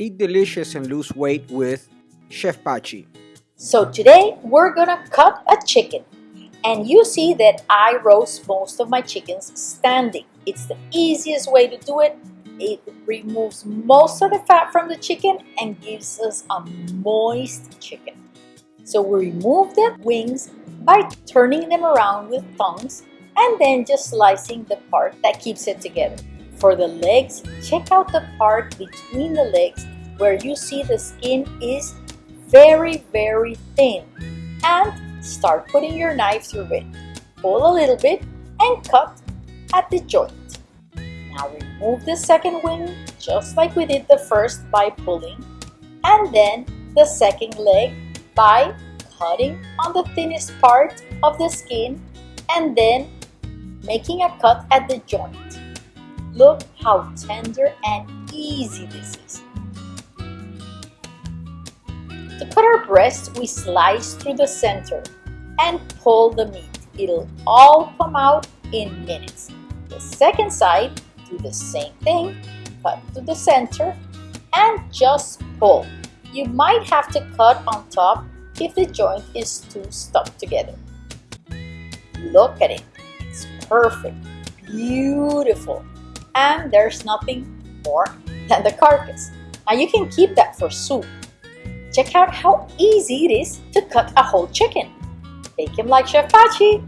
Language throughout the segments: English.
Eat delicious and lose weight with Chef Pachi. So today we're gonna cut a chicken. And you see that I roast most of my chickens standing. It's the easiest way to do it. It removes most of the fat from the chicken and gives us a moist chicken. So we remove the wings by turning them around with tongs and then just slicing the part that keeps it together. For the legs, check out the part between the legs where you see the skin is very, very thin. And start putting your knife through it. Pull a little bit and cut at the joint. Now remove the second wing just like we did the first by pulling and then the second leg by cutting on the thinnest part of the skin and then making a cut at the joint. Look how tender and easy this is. To cut our breast, we slice through the center and pull the meat. It'll all come out in minutes. The second side, do the same thing, cut to the center and just pull. You might have to cut on top if the joint is too stuck together. Look at it, it's perfect, beautiful, and there's nothing more than the carcass. Now you can keep that for soup. Check out how easy it is to cut a whole chicken. Bake him like Chef Pachi.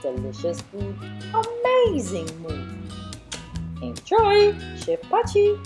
Delicious food, amazing mood. Enjoy, Chef Pachi.